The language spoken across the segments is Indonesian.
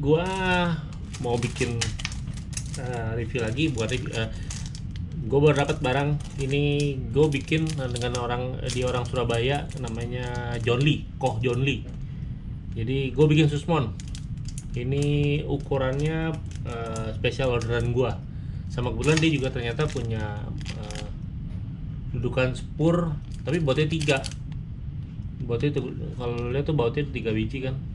Gua mau bikin uh, review lagi buat uh, gue baru dapat barang ini. Gue bikin dengan orang di orang Surabaya namanya John Lee Koh John Lee. Jadi gue bikin susmon. Ini ukurannya uh, spesial orderan gua. Sama kebetulan dia juga ternyata punya uh, dudukan spur tapi bautnya tiga. Bautnya itu kalau lihat tuh bautnya tiga biji kan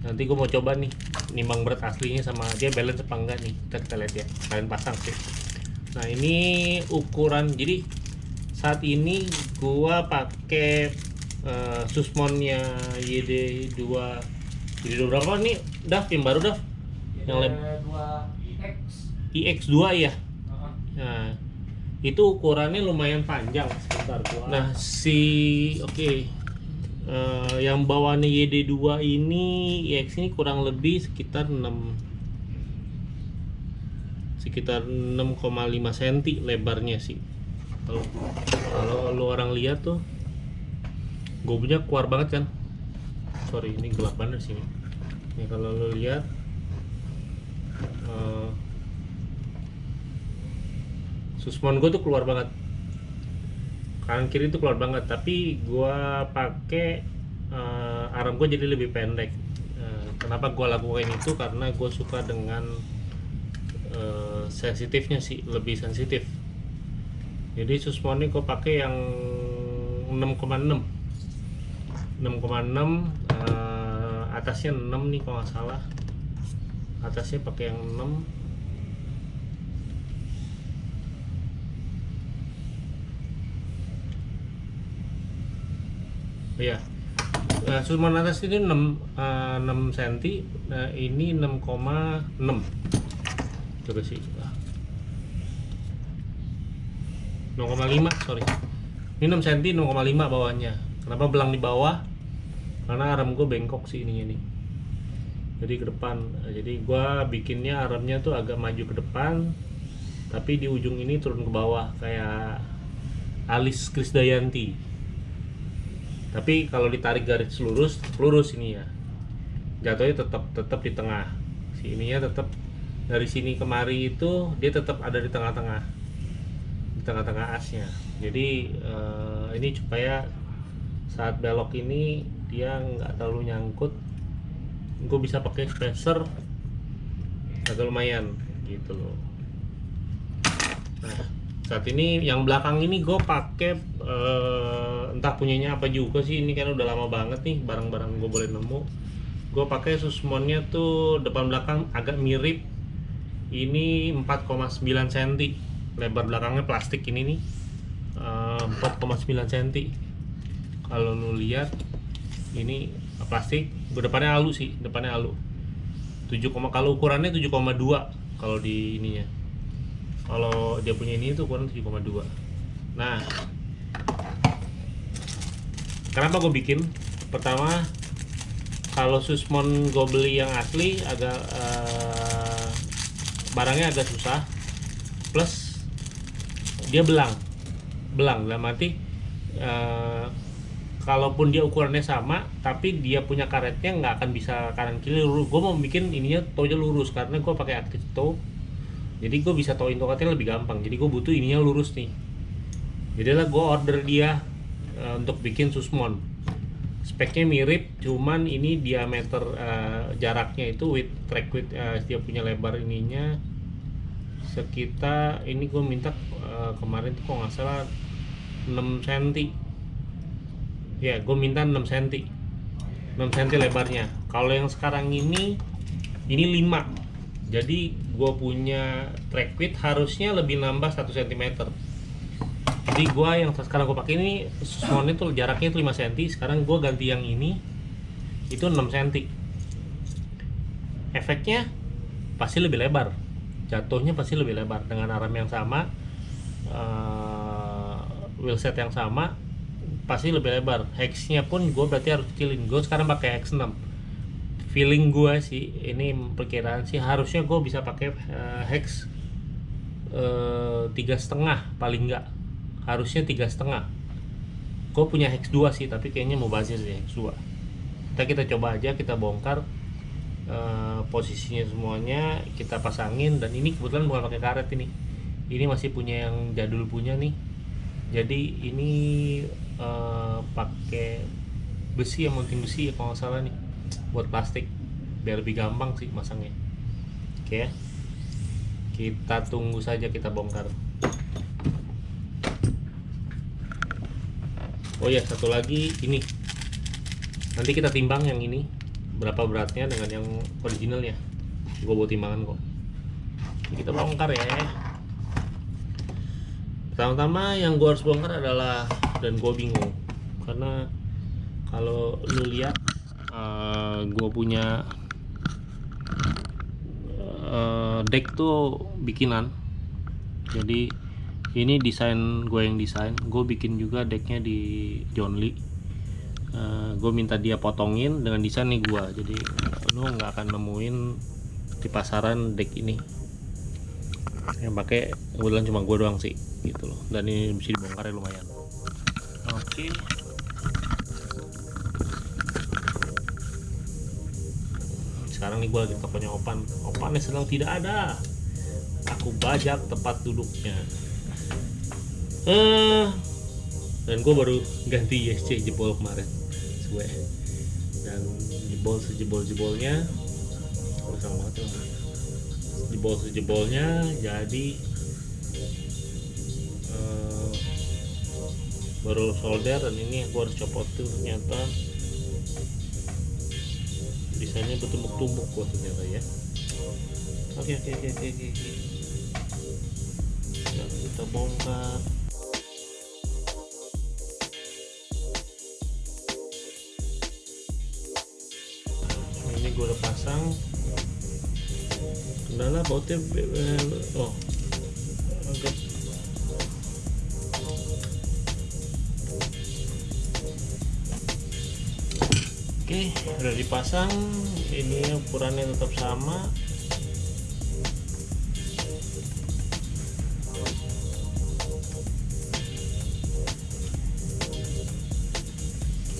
nanti gue mau coba nih nimbang berat aslinya sama dia balance apa enggak nih? Kita kita lihat ya kalian pasang sih. Nah ini ukuran jadi saat ini gua pakai uh, susmonnya YD2 YD2 berapa nih Daf yang baru Daf yang lem IX IX2 ya nah itu ukurannya lumayan panjang sebentar gua. Nah si oke. okay. Uh, yang bawahnya YD2 ini IX ini kurang lebih sekitar 6 sekitar 6,5 cm lebarnya sih. Kalau kalau lu orang lihat tuh gue punya keluar banget kan? Sorry ini gelap banget sini ini kalau lu lihat uh, susmon gue tuh keluar banget kanan kiri tuh keluar banget tapi gue pakai uh, arm gue jadi lebih pendek. Uh, kenapa gue lakukan itu? Karena gue suka dengan uh, sensitifnya sih lebih sensitif. Jadi susmon ini gue pakai yang 6,6 6,6 uh, atasnya 6 nih kalau nggak salah. Atasnya pakai yang 6 ya nah, susmon atas ini 6 uh, 6 cm nah ini 6,6 coba sih. 0,5 sorry. Ini 6 cm 0,5 bawahnya. Kenapa belang di bawah? Karena arm gue bengkok sih ininya nih. Jadi ke depan. Jadi gue bikinnya armnya tuh agak maju ke depan tapi di ujung ini turun ke bawah kayak alis Krisdayanti tapi kalau ditarik garis lurus lurus ini ya. Jatuhnya tetap tetap di tengah. Si ininya tetap dari sini kemari itu dia tetap ada di tengah-tengah. Di tengah-tengah asnya. Jadi uh, ini supaya saat belok ini dia nggak terlalu nyangkut gue bisa pakai spacer agak lumayan gitu loh. Nah saat ini yang belakang ini gue pakai uh, entah punyanya apa juga sih ini kan udah lama banget nih barang-barang gue boleh nemu. Gue pakai susmonnya tuh depan belakang agak mirip. Ini 4,9 cm lebar belakangnya plastik ini nih. Uh, 4,9 cm kalau lu lihat ini plastik. Depannya alu sih depannya alu 7, kalau ukurannya 7,2 kalau di ininya kalau dia punya ini itu ukuran 7,2 nah kenapa gue bikin? Pertama kalau susmon gue beli yang asli agak uh, barangnya agak susah. Plus dia belang. Belang dalam arti uh, kalaupun dia ukurannya sama tapi dia punya karetnya nggak akan bisa kanan kiri lurus. Gue mau bikin ininya tonya lurus karena gue pakai active toe jadi gue bisa toin tokatnya lebih gampang. Jadi gue butuh ininya lurus nih. Jadilah gue order dia uh, untuk bikin susmon. Speknya mirip cuman ini diameter uh, jaraknya itu with track width uh, dia punya lebar ininya sekitar ini gue minta uh, kemarin tuh kok nggak salah 6 cm ya gue minta 6 cm 6 cm lebarnya. Kalau yang sekarang ini ini 5 jadi gue punya track width harusnya lebih nambah 1 cm jadi gue yang sekarang gue pakai ini small itu jaraknya itu 5 cm sekarang gue ganti yang ini itu 6 cm efeknya pasti lebih lebar. Jatuhnya pasti lebih lebar. Dengan arm yang sama uh, wheelset yang sama pasti lebih lebar. Hexnya pun gue berarti harus kecilin. Gue sekarang pakai hex 6 feeling gue sih ini perkiraan sih harusnya gue bisa pakai uh, hex tiga uh, setengah paling enggak harusnya tiga setengah. Gue punya hex 2 sih tapi kayaknya mau bazir sih hex 2 kita kita coba aja kita bongkar eh, posisinya semuanya kita pasangin dan ini kebetulan bukan pakai karet ini. Ini masih punya yang jadul punya nih. Jadi ini eh, pakai besi yang mounting besi ya kalau nggak salah nih buat plastik biar lebih gampang sih masangnya. Oke. Ya kita tunggu saja kita bongkar. Oh ya satu lagi ini. Nanti kita timbang yang ini. Berapa beratnya dengan yang originalnya gue bawa timbangan kok. Ini kita bongkar ya. Pertama-tama yang gue harus bongkar adalah dan gue bingung. Karena kalau lu lihat gue punya eh, deck tuh bikinan. Jadi ini desain gue yang desain. Gue bikin juga decknya di John Lee. Gue minta dia potongin dengan desain nih gue jadi lu nggak akan nemuin di pasaran deck ini. Yang pakai kebetulan cuma gue doang sih gitu loh. Dan ini bisa dibongkar ya lumayan. Oke sekarang nih gue lagi tokonya Opan. Opannya sedang tidak ada. Aku bajak tempat duduknya. Eh dan gue baru ganti ISC jebol kemarin. Gue dan jebol sejebol jebolnya sama banget jebol sejebolnya jadi eh, baru solder dan ini gue harus copot tuh ternyata desainnya bertumbuk-tumbuk gua ternyata ya. Oke oke oke oke oke. Nah, kita bongkar. Ini gue udah pasang. Kendala bautnya be- oh. Agak udah dipasang ini ukurannya tetap sama.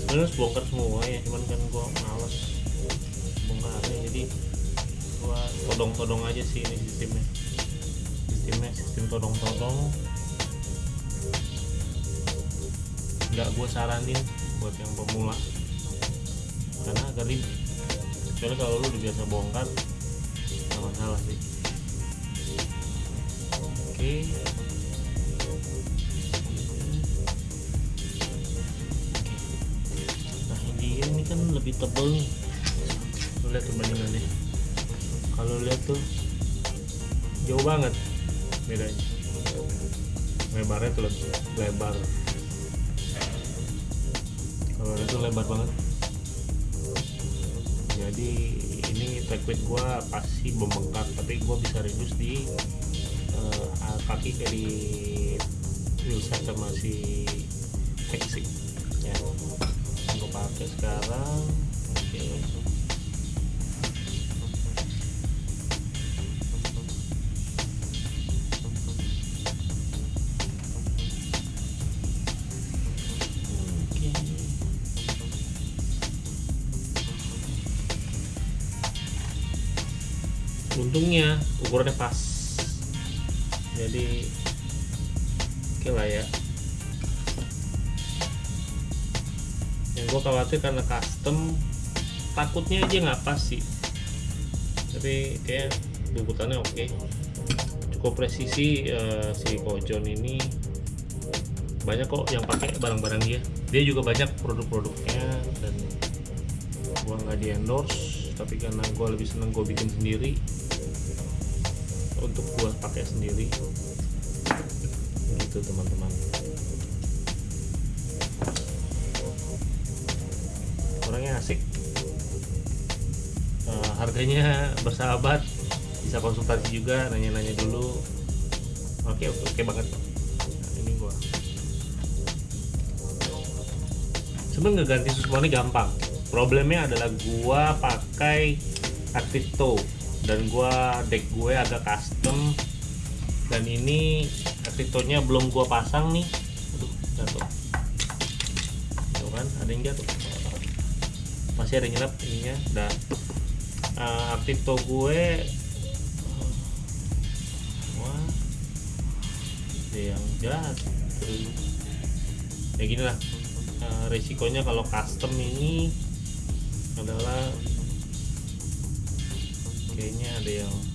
Harus bongkar semua ya cuman kan gua males bongkarnya jadi gua todong-todong aja sih ini sistemnya. Sistemnya sistem todong-todong. Nggak gua saranin buat yang pemula karena agak ribet. Kecuali kalau lu udah biasa bongkar nggak masalah sih. Oke. Nah ini ini kan lebih tebal nih. Lu lihat perbandingannya. Kalau lihat tuh jauh banget bedanya. Lebarnya tuh lebar. Kalau itu lebar banget jadi ini liquid gua pasti membengkak tapi gua bisa reduce di eh, kaki di wheelset sama si fixing ya gua pakai sekarang oke Oke. Ukurannya pas. Jadi oke lah ya. Yang gue khawatir karena custom takutnya aja nggak pas sih. Tapi kayak bubutannya oke. Cukup presisi eh, si Kojon ini banyak kok yang pakai barang-barang dia. Dia juga banyak produk-produknya dan gua nggak di endorse tapi karena gua lebih seneng gua bikin sendiri untuk gua pakai sendiri. Gitu teman-teman. Orangnya asik. Eh, harganya bersahabat bisa konsultasi juga nanya-nanya dulu. Oke oke, oke banget. Nah, ini gua. Sebenarnya ngeganti semua ini gampang. Problemnya adalah gua pakai active tow dan gua deck gue agak custom dan ini active tow-nya belum gua pasang nih. Aduh jatuh. Tuh kan ada yang jatuh. Masih ada yang nyelap ininya. Udah uh, aktif to gue wah ada yang terus ya gini lah uh, resikonya kalau custom ini adalah kayaknya ada yang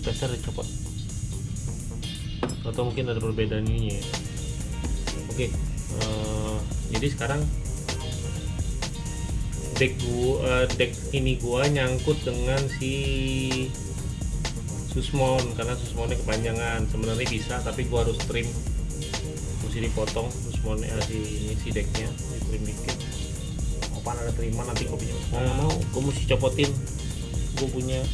spacer dicopot atau mungkin ada perbedaan ininya ya. Oke eh, jadi sekarang deck gua eh, deck ini gua nyangkut dengan si susmon karena susmonnya kepanjangan. Sebenarnya bisa tapi gua harus trim. Mesti dipotong susmonnya eh, si ini si decknya trim dikit. Apaan ada terima nanti mau nggak mau gua mesti copotin. Gua punya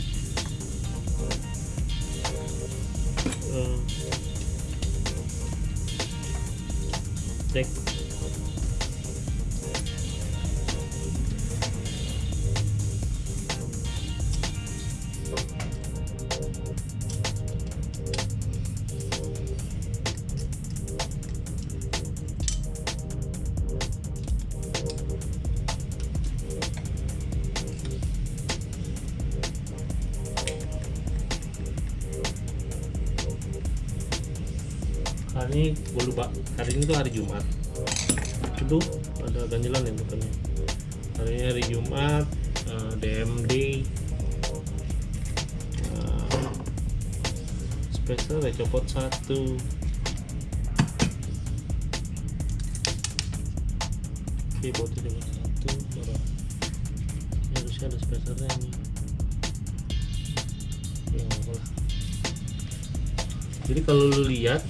deck ini tuh hari Jumat. Itu ada ganjilan ya bukannya hari ini hari Jumat eh, DMD eh, spesial ya copot satu. Oke botnya copot satu ini harusnya ada spesialnya nih ya jadi kalau lu lihat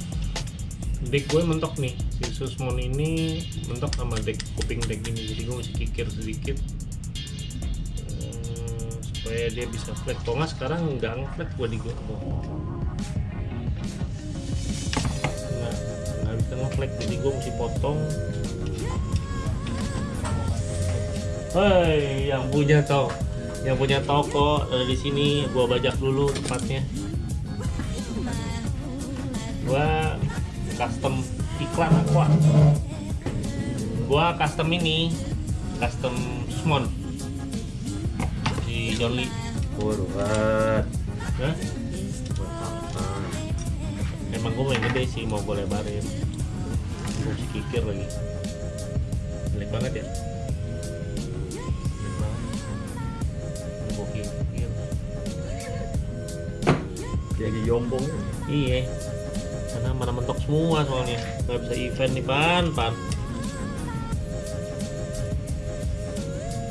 deck gue mentok nih si Susmon ini mentok sama deck kuping deck ini. Jadi gue mesti kikir sedikit eh, supaya dia bisa flat. Kalau nggak sekarang nggak ngeflat gue di gue nggak nggak bisa ngeflat. Jadi gue mesti potong. Hei, yang punya toko, yang punya toko di sini, gua bajak dulu tempatnya. Gua custom iklan aqua gua custom ini custom Susmon si John Lee Buruan. Hah? emang gua main gede sih mau gue lebarin. Gua mesti kikir lagi. Jelek banget ya? Jadi yombong. iya karena mana mentok semua soalnya. Nggak bisa event nih pan pan.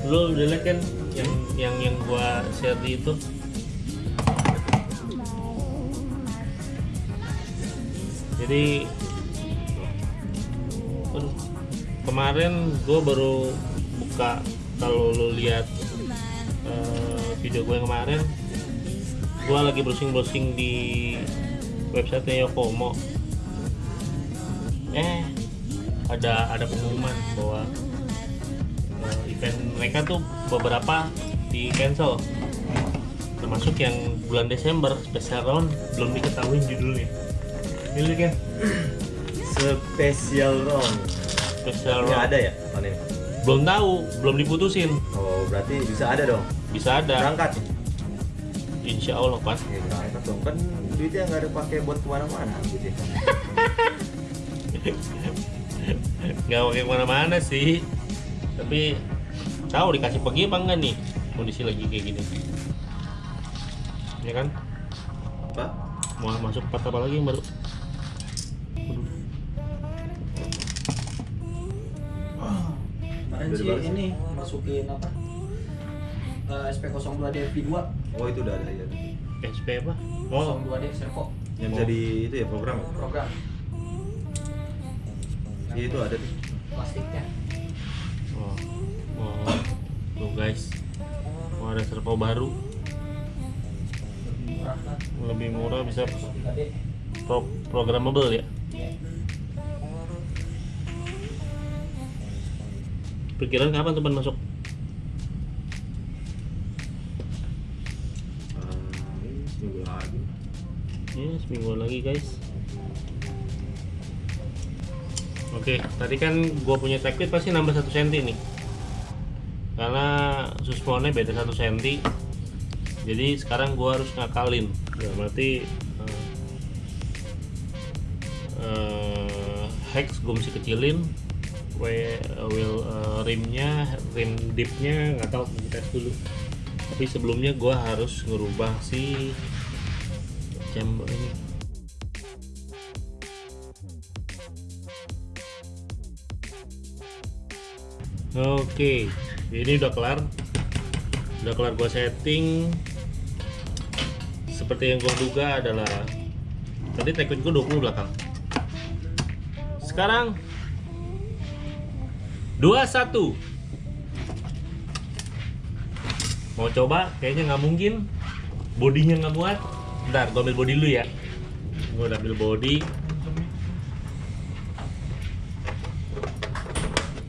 Lu udah liat kan yang yang yang gua share di itu jadi kemarin gua baru buka kalau lu lihat eh, video gue yang kemarin gua lagi browsing-browsing di website Yokomo eh ada ada pengumuman bahwa eh, event mereka tuh beberapa di cancel. Termasuk yang bulan Desember special round belum diketahui judulnya. Ini kan Spesial round. special Ini round. ada ya panen? belum tahu belum diputusin. Oh berarti bisa ada dong. bisa ada. Berangkat. insya Allah pas Ya berangkat dong kan duitnya nggak ada pakai buat ke mana-mana gitu. ya. nggak pakai ke mana-mana sih tapi tahu dikasih pergi apa enggak nih kondisi lagi kayak gini ya kan Apa? mau masuk part apa lagi yang baru Kemarin sih ini masukin apa? Eh, SP02 DFP2 Oh itu udah ada ya. SP apa oh. 02D servo Yang bisa di itu ya program. ya? program. Iya itu ada tuh. plastiknya. Oh. Oh. Tuh guys. Mau ada servo baru. Lebih murah kan? Lebih murah bisa 3D pro programmable ya? Iya. perkiraan kapan teman masuk seminggu lagi guys. Oke tadi kan gua punya tag pasti nambah satu senti nih. Karena susponnya beda satu senti. Jadi sekarang gua harus ngakalin. Ya berarti eh, eh, hex gue mesti kecilin. Wheel eh, rimnya rim dipnya nggak tahu kita tes dulu. Tapi sebelumnya gua harus ngerubah si ini Oke, ini udah kelar. Udah kelar gua setting. Seperti yang gua duga adalah tadi teknik gua 20 belakang. Sekarang 21. Mau coba? Kayaknya nggak mungkin. Bodinya nggak muat. Bentar, gua ambil body dulu ya. Gua udah ambil body.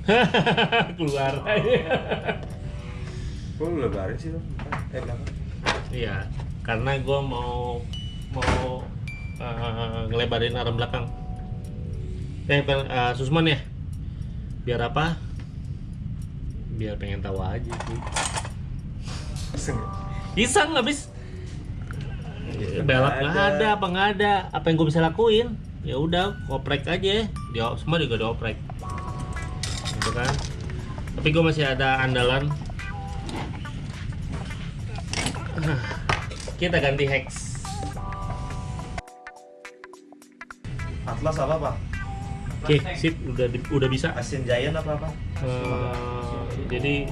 keluar Kok lu lebarin sih tuh? Eh belakang. Iya, karena gue mau mau eh, ngelebarin arm belakang. Eh, eh, Susman ya? Biar apa? Biar pengen tahu aja sih. Iseng ya? Iseng habis Iya, balap nggak ada, apa nggak ada. Apa yang gue bisa lakuin? Ya udah, oprek aja. Dia semua juga dioprek. Gitu kan? Tapi gue masih ada andalan. Kita ganti hex. Atlas apa pak? Oke, sip, udah di- udah bisa. Asin Giant apa apa? Eh, jadi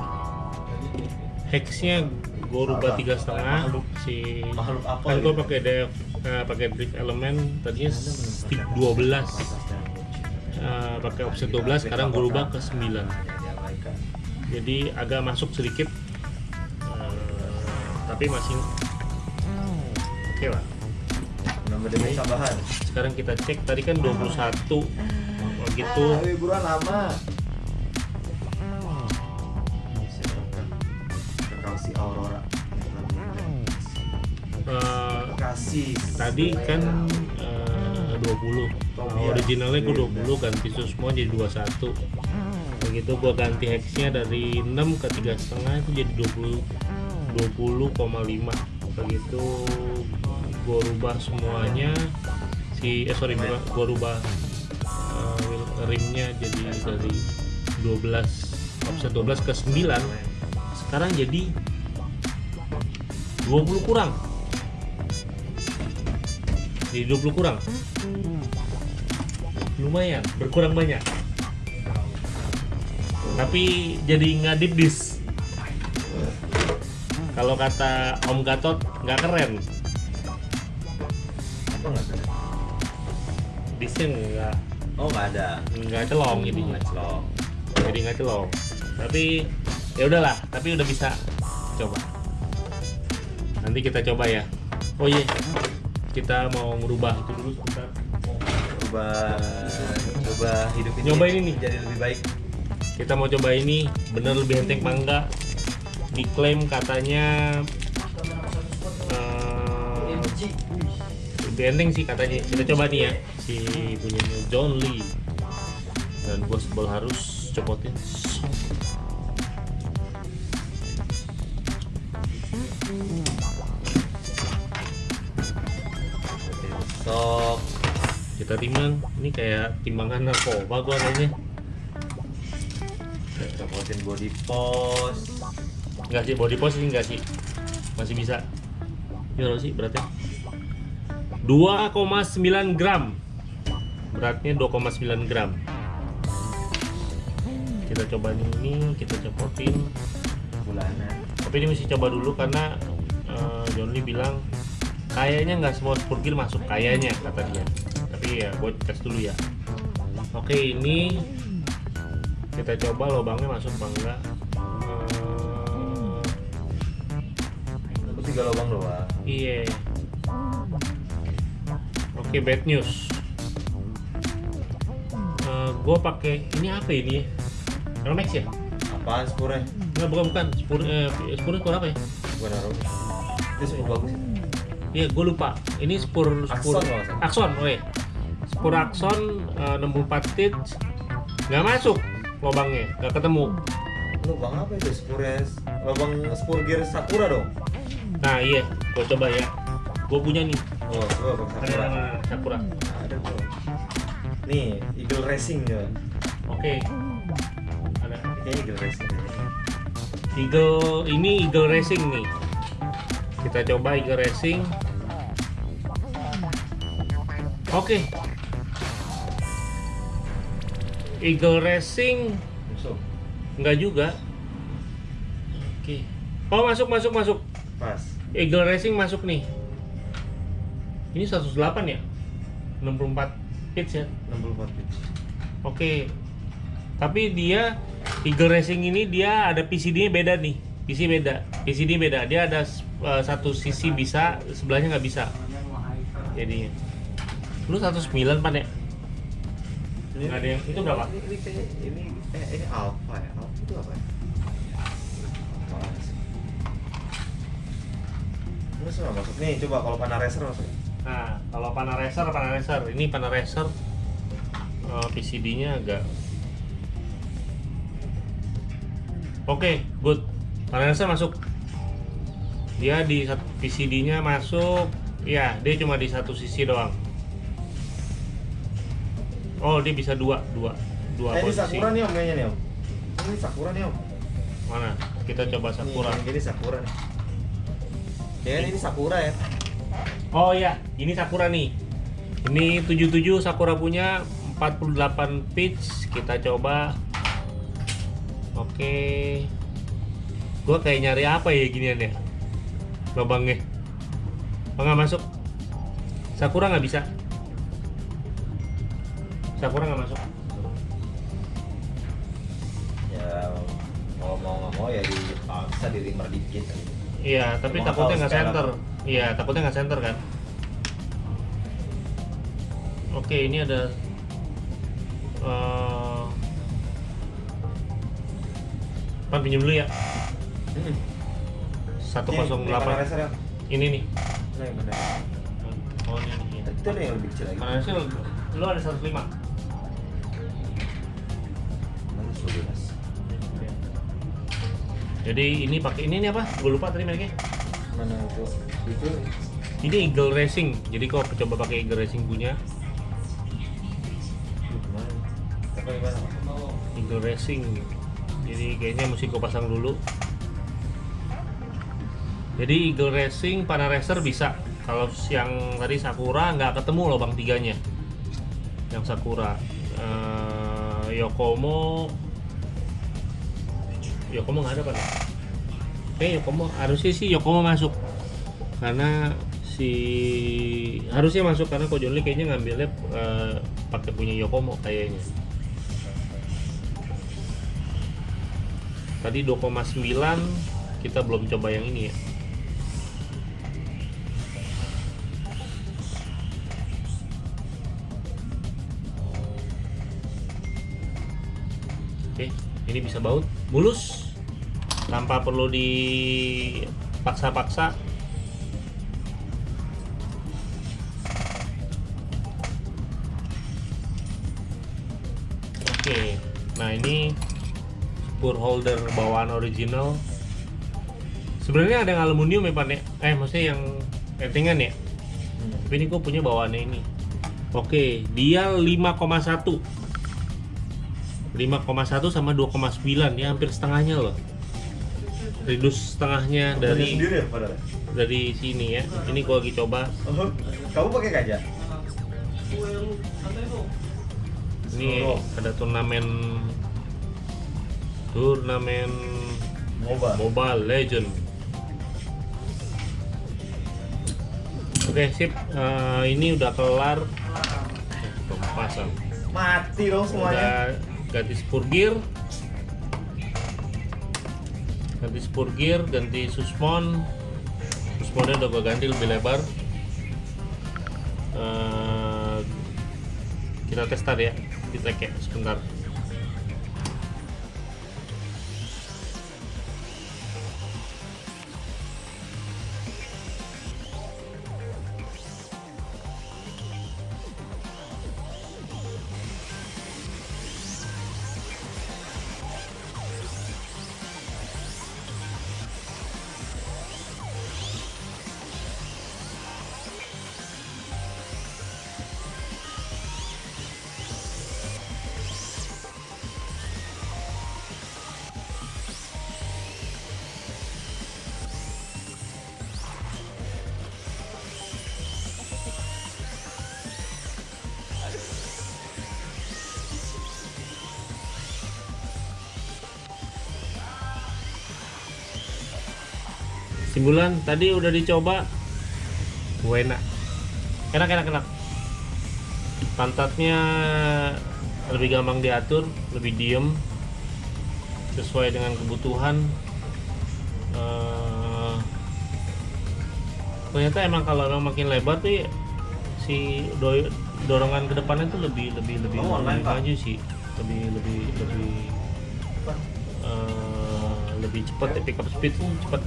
hexnya gue rubah tiga setengah si Makhluk apa kan gue gitu? pakai def eh, pakai drift element tadinya stick 12 eh, pakai offset 12 sekarang gue rubah ke 9 jadi agak masuk sedikit. Eh, tapi masih oke lah. Nambah damage tambahan. sekarang kita cek tadi kan 21 begitu Ah, buruan lama. Kasih. tadi kan eh, 20 Nah, originalnya gue 20 ganti semua jadi 21 begitu gue ganti hexnya dari 6 ke tiga setengah itu jadi 20 20,5 begitu gue rubah semuanya. Si eh sorry gue rubah eh, wheel- rimnya jadi dari 12 offset 12 ke 9 sekarang jadi 20 kurang jadi 20 kurang? Lumayan berkurang banyak. Tapi jadi ngadip dis kalau kata Om Gatot nggak keren. Apa nggak disnya nggak Oh nggak ada. nggak celong jadinya. Celong. jadi nggak celong. Tapi ya udahlah tapi udah bisa. Coba. Nanti kita coba ya. Oh iya kita mau ngerubah itu dulu sebentar. Coba coba hidup ini Nyobain ini. jadi lebih baik. kita mau coba ini bener lebih enteng apa enggak? Diklaim katanya eh, lebih enteng sih katanya. Kita coba nih ya si punyanya John Lee. Dan gue sebel harus copotin Sok. kita timbang ini kayak timbangan narkoba gua kayaknya. Copotin body post. enggak sih body pose sih enggak sih. Masih bisa. Ini berapa sih beratnya? 2,9 gram. Beratnya 2,9 gram. Kita coba ini kita copotin. Bulanan. tapi ini mesti coba dulu karena eh, John Lee bilang kayaknya nggak semua spurgil masuk kayaknya kata dia. Tapi ya buat tes dulu ya. Oke ini kita coba lubangnya masuk apa enggak? Eh, tiga lubang doang. iya. Oke bad news. Gue pakai ini apa ini ya? Romex ya? Apaan spurnya? Enggak, bukan bukan. Spur eh, spurnya spur apa ya? Bukan naruh. Itu spur bagus. ya? Iya, gue lupa. Ini spur spur Axon iya. Spur Axon eh, 64 tit nggak masuk lubangnya, nggak ketemu. Lubang apa itu? Spures, lubang spur gear Sakura dong. nah iya gua coba ya gua punya nih Oh, coba bang ada Sakura. Sakura Ada tuh. Nih, Eagle Racing ya. oke ada Kayaknya Eagle Racing. Eagle ini Eagle Racing nih kita coba Eagle Racing oke Eagle Racing Masuk. Enggak juga. Oke. Oh, masuk masuk masuk. Pas. Eagle Racing masuk nih. Ini 108 ya? 64 pitch ya. 64 pitch. Oke. Tapi dia Eagle Racing ini dia ada PCD-nya beda nih. PC beda. PCD beda. Dia ada eh, satu sisi bisa, sebelahnya nggak bisa. Jadinya. Lu 109 pan ya? Nggak ada yang itu berapa? Ini, ini ini eh ini Alpha ya. Alpha itu apa ya? Ini semua masuk nih. Coba kalau panah racer masuk. Nah, kalau panah racer, panah racer. Ini panah racer eh, PCD-nya agak Oke, good. Panah racer masuk. Dia di satu PCD-nya masuk. Ya, dia cuma di satu sisi doang. Oh, dia bisa dua, dua, dua Eh, ini posisi. Sakura nih om kayaknya nih om. Ini Sakura nih om. Mana? Kita coba Sakura. Nih, ini Sakura nih. Ya ini Sakura ya. Oh ya, ini Sakura nih. Ini 77 Sakura punya 48 pitch. Kita coba. Oke. Gua kayak nyari apa ya ginian ya? Lubangnya. Oh, nggak masuk. Sakura nggak bisa. Sakura nggak masuk. Ya kalau mau nggak mau ya dipaksa di rimmer dikit. Iya, tapi Cuma takutnya nggak center. Iya, takutnya nggak center kan. Oke, ini ada eh Pan pinjam dulu ya. Hmm. 108. racer ya. Ini nih. Nah, yang mana? Oh, ini nih. Itu ada yang lebih kecil lagi. Mana sih lu ada 105. 12? Jadi ini pakai ini nih apa? Gue lupa tadi mereknya. Mana itu? Itu Ini Eagle Racing. Jadi kalau coba pakai Eagle Racing punya? Eagle Racing. Jadi kayaknya mesti gue pasang dulu. Jadi Eagle Racing panah racer bisa. Kalau yang tadi Sakura nggak ketemu lubang tiganya. Yang Sakura. Eh, Yokomo Yokomo nggak ada kan? Oke Yokomo harusnya sih Yokomo masuk karena si harusnya masuk karena Ko John Lee kayaknya ngambilnya eh, pakai punya Yokomo kayaknya. Tadi 2,9 kita belum coba yang ini ya. Oke, ini bisa baut mulus tanpa perlu dipaksa-paksa. Oke, nah ini spur holder bawaan original. Sebenarnya ada yang aluminium ya Pak ya? Eh maksudnya yang entingan ya? Hmm. Tapi ini gue punya bawaannya ini. Oke, dia 5,1. 5,1 sama 2,9 ya hampir setengahnya loh. Reduce setengahnya dari sendiri ya padahal. dari sini ya. Ini gua lagi coba. Oh, kamu pakai kaca? Ini Oh. ada turnamen turnamen Moba. Mobile Legend. Oke sip, Eh, ini udah kelar pemasan. Mati dong semuanya. Udah ganti spur gear, ganti spur gear, ganti suspon. Susponnya udah gua ganti lebih lebar. Eh, kita tes tadi ya, di track ya sebentar. Simbulan tadi udah dicoba. Enak. Enak enak enak. Pantatnya lebih gampang diatur, lebih diem, sesuai dengan kebutuhan. Eh, ternyata emang kalau emang makin lebar tuh ya, si do- dorongan ke depannya tuh lebih lebih lebih, Oh, lebih maju sih, lebih lebih lebih eh, lebih cepat ya pick up speed tuh cepat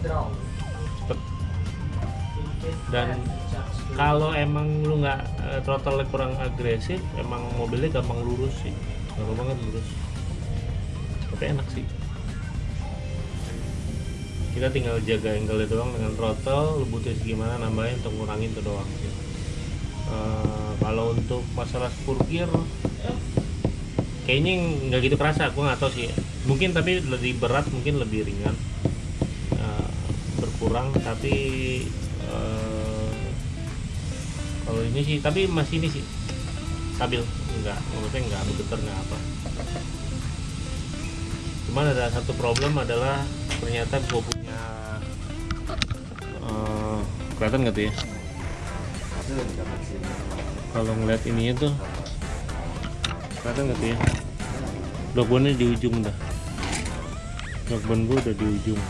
dan kalau emang lu nggak eh, throttle kurang agresif emang mobilnya gampang lurus sih. Gampang banget lurus. Tapi enak sih. Kita tinggal jaga angle doang dengan throttle butuh gimana nambahin untuk ngurangin itu doang sih. Eh, kalau untuk masalah spur gear kayaknya nggak gitu kerasa gua nggak tahu sih. Mungkin tapi lebih berat mungkin lebih ringan. Eh, berkurang tapi kalau ini sih tapi masih ini sih. Stabil. Enggak menurutnya enggak bergetar enggak apa. Cuman ada satu problem adalah ternyata gue punya eh, kelihatan nggak tuh ya? Kalau ngeliat ininya tuh kelihatan nggak tuh ya? Blockbone di ujung dah blockbone gue udah di ujung.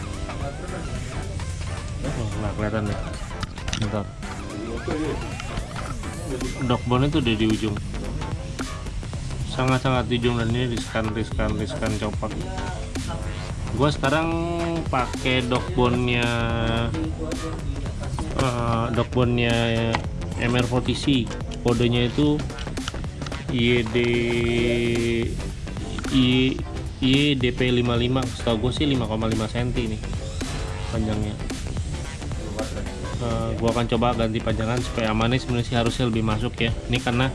Oh nggak kelihatan deh bentar blockbone itu udah di ujung. Sangat-sangat di ujung dan ini riskan riskan riskan copak gue sekarang pakai dockbone nya dockbone nya MR40C kodenya itu YD I YDP55 setahu gue sih 5,5 cm nih panjangnya Eh, gua akan coba ganti panjangan supaya amannya sebenarnya sih harusnya lebih masuk ya. Ini karena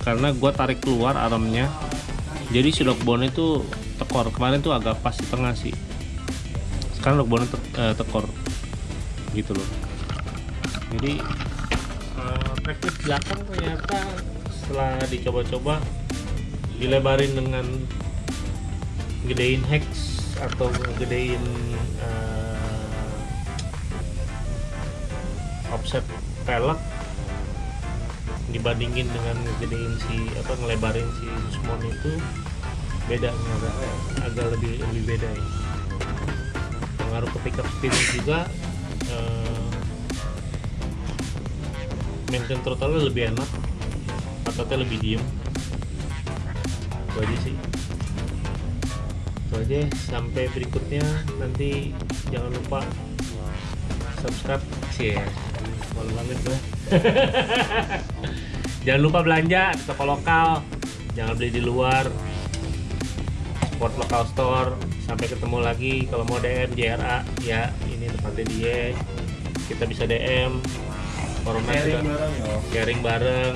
karena gua tarik keluar armnya jadi si lockbone itu tekor. Kemarin tuh agak pas di tengah sih. Sekarang lockbone te eh, tekor. Gitu loh. Jadi eh, praktis belakang ternyata setelah dicoba-coba dilebarin dengan gedein hex atau gedein offset pelek dibandingin dengan gedein si apa ngelebarin si Susmon itu beda agak, agak lebih lebih beda ya. Pengaruh ke pickup speed juga eh, maintain throttle lebih enak ototnya lebih diem. Itu aja sih. Itu sampai berikutnya. Nanti jangan lupa subscribe ya malu banget gue jangan lupa belanja di toko lokal. Jangan beli di luar. Support lokal store. Sampai ketemu lagi. Kalau mau DM JRA ya ini tempatnya dia. Kita bisa DM corona Sharing juga bareng ya. sharing bareng.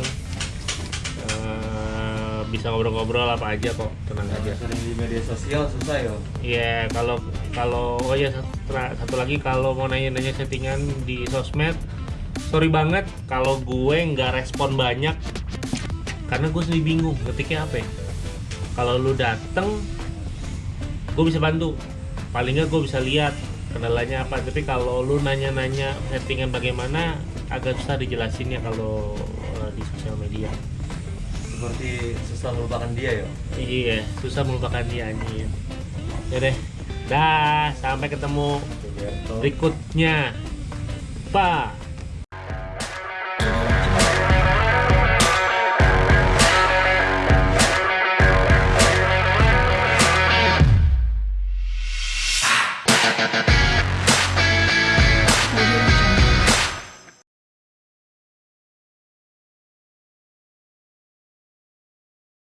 Eh, bisa ngobrol-ngobrol apa aja kok. Tenang aja. Sering di media sosial susah ya. Iya, kalau kalau oh ya satu, satu lagi. Kalau mau nanya-nanya settingan di sosmed, sorry banget kalau gue nggak respon banyak karena gue sendiri bingung ketiknya apa. ya. Kalau lu dateng, gue bisa bantu. Paling nggak gue bisa lihat kendalanya apa. Tapi kalau lu nanya-nanya settingan bagaimana, agak susah dijelasinnya kalau eh, di sosial media. Seperti susah melupakan dia ya. Iya, susah melupakan dia anjir. Ya deh. Dah, sampai ketemu berikutnya. Bye.